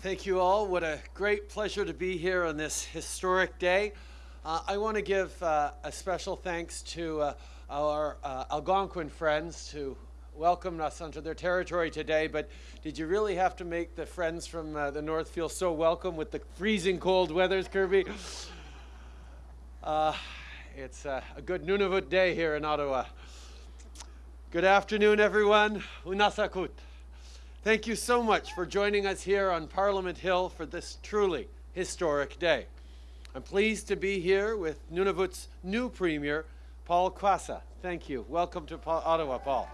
Thank you all. What a great pleasure to be here on this historic day. Uh, I want to give uh, a special thanks to uh, our uh, Algonquin friends who welcomed us onto their territory today, but did you really have to make the friends from uh, the north feel so welcome with the freezing cold weathers, Kirby? Uh, it's a good Nunavut day here in Ottawa. Good afternoon, everyone. Unasakut. Thank you so much for joining us here on Parliament Hill for this truly historic day. I'm pleased to be here with Nunavut's new Premier, Paul Quassa. Thank you. Welcome to Ottawa, Paul.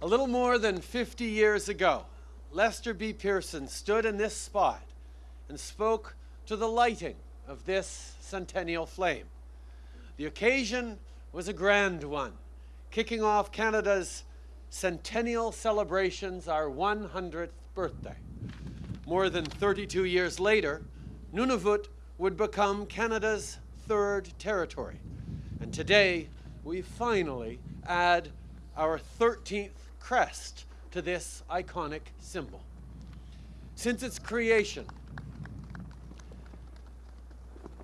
A little more than 50 years ago, Lester B. Pearson stood in this spot and spoke to the lighting of this centennial flame. The occasion was a grand one, kicking off Canada's centennial celebrations our 100th birthday. More than 32 years later, Nunavut would become Canada's third territory. And today, we finally add our 13th crest to this iconic symbol. Since its creation,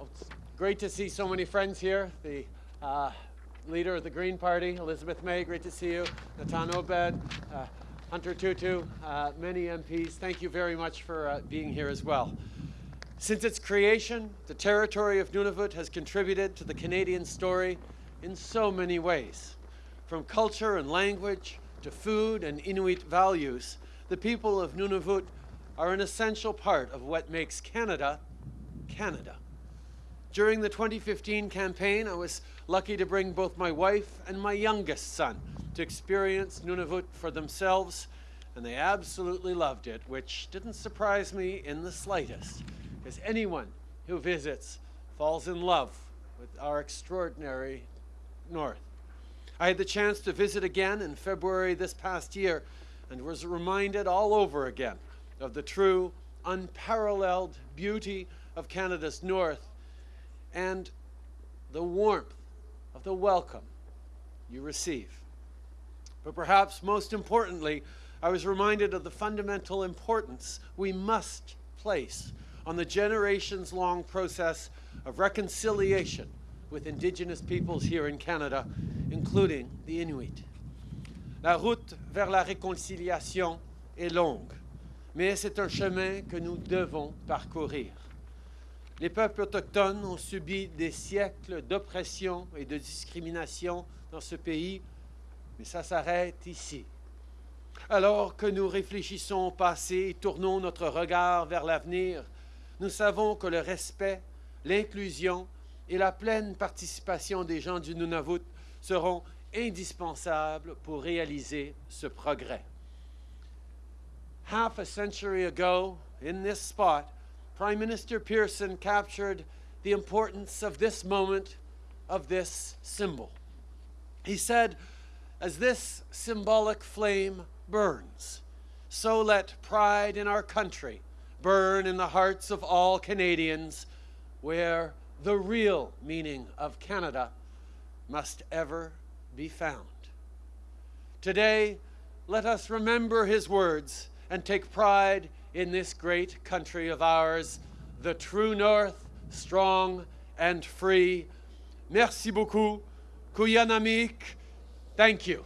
oh, it's great to see so many friends here. The uh, leader of the Green Party, Elizabeth May, great to see you. Natan Obed, uh, Hunter Tootoo, uh, many MPs, thank you very much for uh, being here as well. Since its creation, the territory of Nunavut has contributed to the Canadian story in so many ways. From culture and language to food and Inuit values, the people of Nunavut are an essential part of what makes Canada, Canada. During the 2015 campaign, I was lucky to bring both my wife and my youngest son to experience Nunavut for themselves, and they absolutely loved it, which didn't surprise me in the slightest, because anyone who visits falls in love with our extraordinary North. I had the chance to visit again in February this past year and was reminded all over again of the true, unparalleled beauty of Canada's North and the warmth of the welcome you receive. But perhaps most importantly, I was reminded of the fundamental importance we must place on the generations-long process of reconciliation with Indigenous peoples here in Canada, including the Inuit. La route vers la réconciliation est longue, mais c'est un chemin que nous devons parcourir. Les peuples autochtones ont subi des siècles d'oppression et de discrimination dans ce pays, mais ça s'arrête ici. Alors que nous réfléchissons au passé et tournons notre regard vers l'avenir, nous savons que le respect, l'inclusion et la pleine participation des gens du Nunavut seront indispensables pour réaliser ce progrès. Half a century ago, in this spot, Prime Minister Pearson captured the importance of this moment, of this symbol. He said, as this symbolic flame burns, so let pride in our country burn in the hearts of all Canadians where the real meaning of Canada must ever be found. Today, let us remember his words and take pride in this great country of ours, the true north, strong and free. Merci beaucoup. Qujannamiik. Thank you.